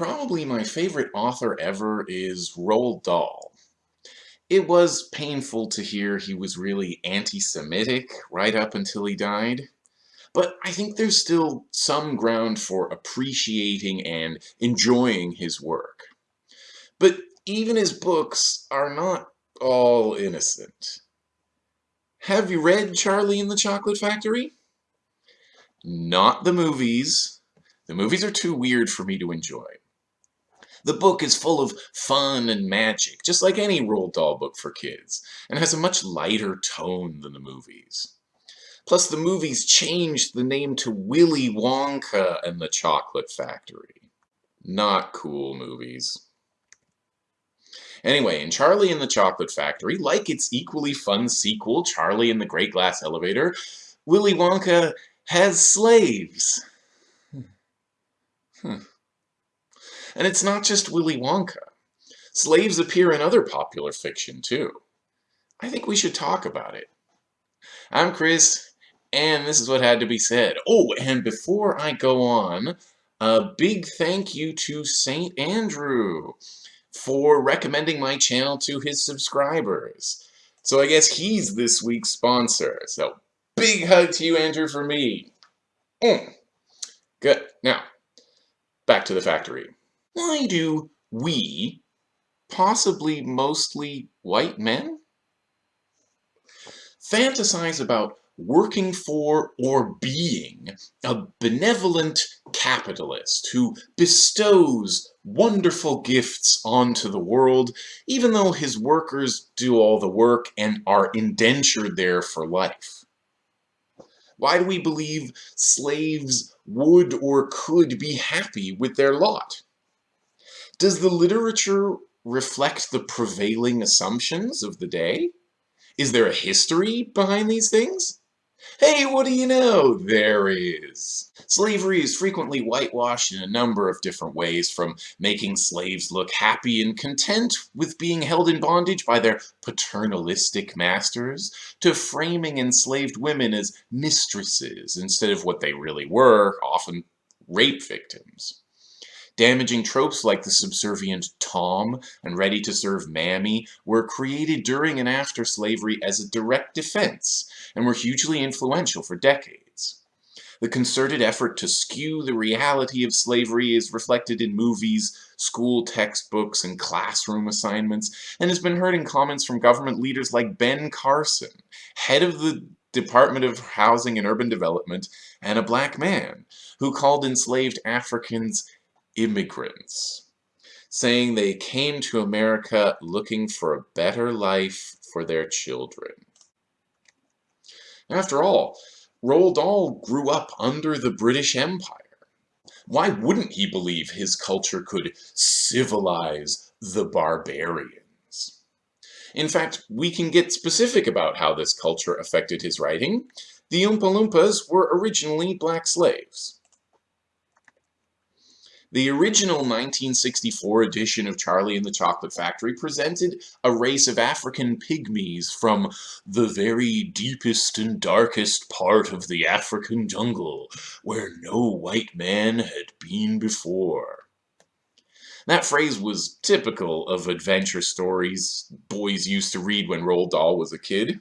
Probably my favorite author ever is Roald Dahl. It was painful to hear he was really anti-Semitic right up until he died, but I think there's still some ground for appreciating and enjoying his work. But even his books are not all innocent. Have you read Charlie and the Chocolate Factory? Not the movies. The movies are too weird for me to enjoy. The book is full of fun and magic, just like any Roald Dahl book for kids, and has a much lighter tone than the movies. Plus, the movies changed the name to Willy Wonka and the Chocolate Factory. Not cool movies. Anyway, in Charlie and the Chocolate Factory, like its equally fun sequel, Charlie and the Great Glass Elevator, Willy Wonka has slaves. Hmm. And it's not just Willy Wonka. Slaves appear in other popular fiction, too. I think we should talk about it. I'm Chris, and this is what had to be said. Oh, and before I go on, a big thank you to St. Andrew for recommending my channel to his subscribers. So I guess he's this week's sponsor. So big hug to you, Andrew, for me. Mm. Good. Now, back to the factory. Why do we, possibly mostly white men, fantasize about working for or being a benevolent capitalist who bestows wonderful gifts onto the world, even though his workers do all the work and are indentured there for life? Why do we believe slaves would or could be happy with their lot? Does the literature reflect the prevailing assumptions of the day? Is there a history behind these things? Hey, what do you know? There is. Slavery is frequently whitewashed in a number of different ways, from making slaves look happy and content with being held in bondage by their paternalistic masters, to framing enslaved women as mistresses instead of what they really were, often rape victims. Damaging tropes like the subservient Tom and ready-to-serve Mammy were created during and after slavery as a direct defense and were hugely influential for decades. The concerted effort to skew the reality of slavery is reflected in movies, school textbooks, and classroom assignments, and has been heard in comments from government leaders like Ben Carson, head of the Department of Housing and Urban Development, and a black man, who called enslaved Africans immigrants, saying they came to America looking for a better life for their children. After all, Roald Dahl grew up under the British Empire. Why wouldn't he believe his culture could civilize the barbarians? In fact, we can get specific about how this culture affected his writing. The Oompa Loompas were originally black slaves. The original 1964 edition of Charlie and the Chocolate Factory presented a race of African pygmies from the very deepest and darkest part of the African jungle, where no white man had been before. That phrase was typical of adventure stories boys used to read when Roald Dahl was a kid.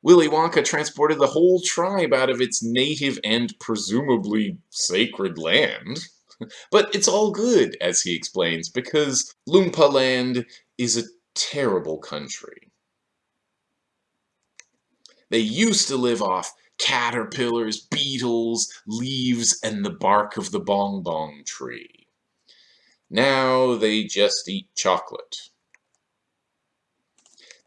Willy Wonka transported the whole tribe out of its native and presumably sacred land. but it's all good, as he explains, because Loompa Land is a terrible country. They used to live off caterpillars, beetles, leaves, and the bark of the bong bong tree. Now they just eat chocolate.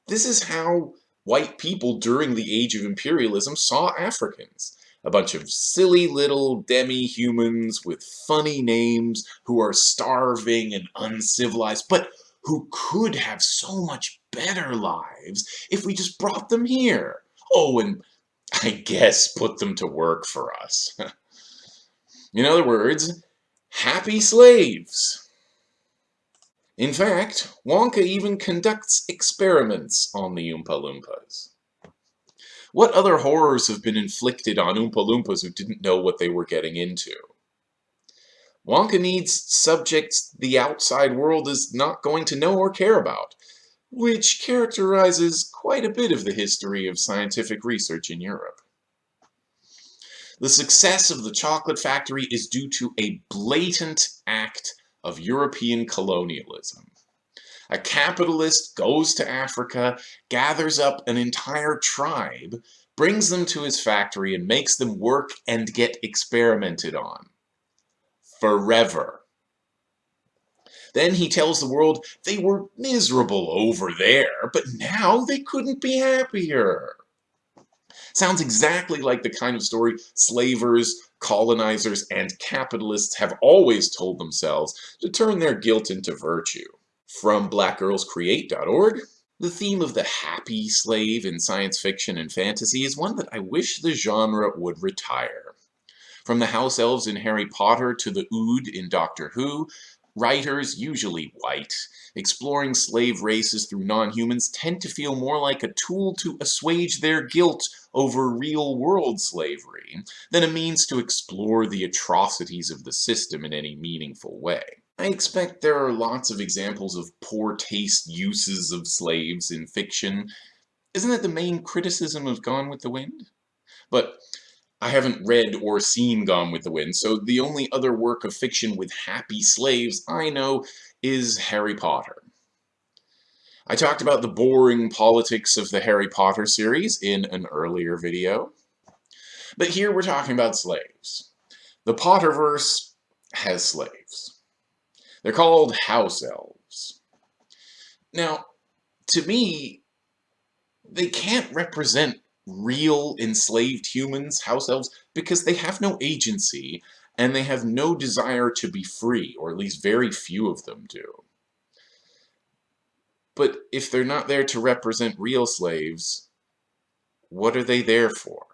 This is how white people during the age of imperialism saw Africans a bunch of silly little demi-humans with funny names who are starving and uncivilized, but who could have so much better lives if we just brought them here. Oh, and I guess put them to work for us. In other words, happy slaves. In fact, Wonka even conducts experiments on the Oompa Loompas. What other horrors have been inflicted on Oompa Loompas who didn't know what they were getting into? Wonka needs subjects the outside world is not going to know or care about, which characterizes quite a bit of the history of scientific research in Europe. The success of the chocolate factory is due to a blatant act of European colonialism. A capitalist goes to Africa, gathers up an entire tribe, brings them to his factory and makes them work and get experimented on. Forever. Then he tells the world they were miserable over there, but now they couldn't be happier. Sounds exactly like the kind of story slavers, colonizers, and capitalists have always told themselves to turn their guilt into virtue. From blackgirlscreate.org, the theme of the happy slave in science fiction and fantasy is one that I wish the genre would retire. From the house elves in Harry Potter to the Ood in Doctor Who, Writers, usually white, exploring slave races through non-humans tend to feel more like a tool to assuage their guilt over real-world slavery than a means to explore the atrocities of the system in any meaningful way. I expect there are lots of examples of poor taste uses of slaves in fiction. Isn't that the main criticism of Gone with the Wind? But I haven't read or seen Gone with the Wind, so the only other work of fiction with happy slaves I know is Harry Potter. I talked about the boring politics of the Harry Potter series in an earlier video. But here we're talking about slaves. The Potterverse has slaves. They're called house elves. Now, to me, they can't represent real enslaved humans, house elves, because they have no agency and they have no desire to be free, or at least very few of them do. But if they're not there to represent real slaves, what are they there for?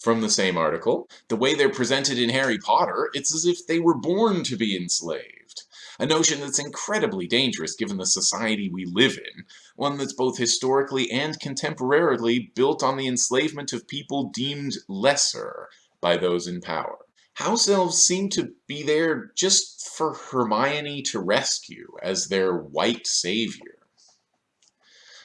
From the same article, the way they're presented in Harry Potter, it's as if they were born to be enslaved a notion that's incredibly dangerous given the society we live in, one that's both historically and contemporarily built on the enslavement of people deemed lesser by those in power. House elves seem to be there just for Hermione to rescue as their white savior.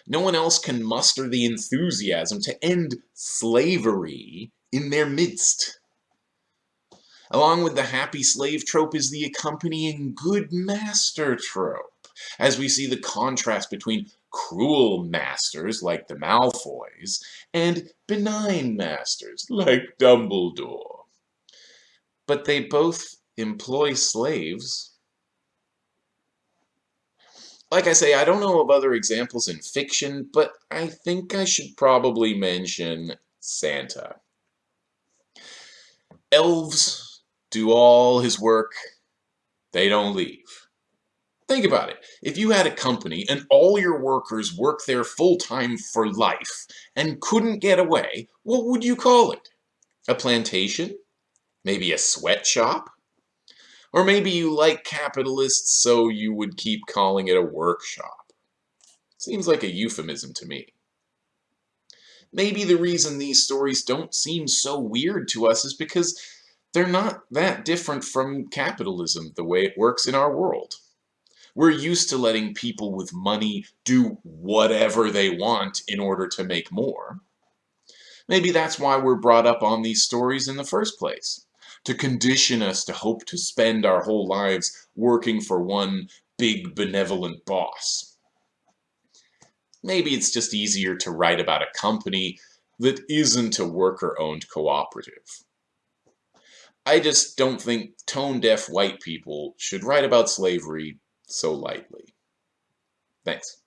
No one else can muster the enthusiasm to end slavery in their midst. Along with the happy slave trope is the accompanying good master trope, as we see the contrast between cruel masters like the Malfoys and benign masters like Dumbledore. But they both employ slaves. Like I say, I don't know of other examples in fiction, but I think I should probably mention Santa. Elves do all his work, they don't leave. Think about it. If you had a company and all your workers worked there full-time for life and couldn't get away, what would you call it? A plantation? Maybe a sweatshop? Or maybe you like capitalists so you would keep calling it a workshop. Seems like a euphemism to me. Maybe the reason these stories don't seem so weird to us is because they're not that different from capitalism, the way it works in our world. We're used to letting people with money do whatever they want in order to make more. Maybe that's why we're brought up on these stories in the first place, to condition us to hope to spend our whole lives working for one big benevolent boss. Maybe it's just easier to write about a company that isn't a worker-owned cooperative. I just don't think tone-deaf white people should write about slavery so lightly. Thanks.